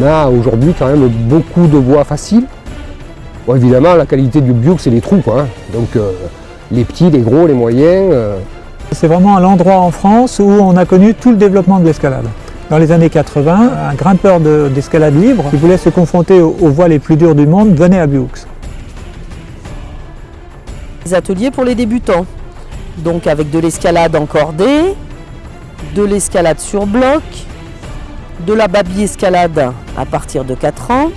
On a aujourd'hui quand même beaucoup de voies faciles. Bon, évidemment, la qualité du Bioux, c'est les trous. Quoi, hein. Donc euh, les petits, les gros, les moyens. euh, C'est vraiment l'endroit en France où on a connu tout le développement de l'escalade. Dans les années 80, un grimpeur de- d'escalade libre qui voulait se confronter aux, aux voies les plus dures du monde venait à Bioux. Des ateliers pour les débutants. Donc avec de l'escalade en cordée, de l'escalade sur bloc, de la baby escalade à partir de 4 ans,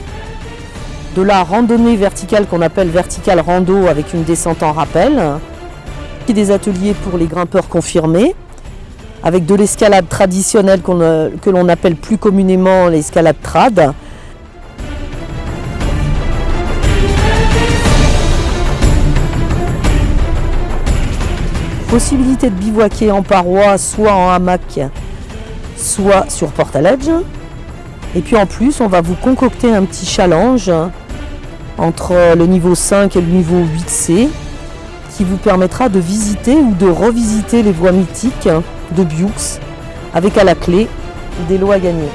de la randonnée verticale qu'on appelle verticale rando avec une descente en rappel, des ateliers pour les grimpeurs confirmés, avec de l'escalade traditionnelle euh, que l'on appelle plus communément l'escalade trad, possibilité de bivouaquer en paroi, soit en hamac, soit sur portaledge. Et puis en plus, on va vous concocter un petit challenge entre le niveau 5 et le niveau 8C qui vous permettra de visiter ou de revisiter les voies mythiques de Bioux avec à la clé des lots à gagner.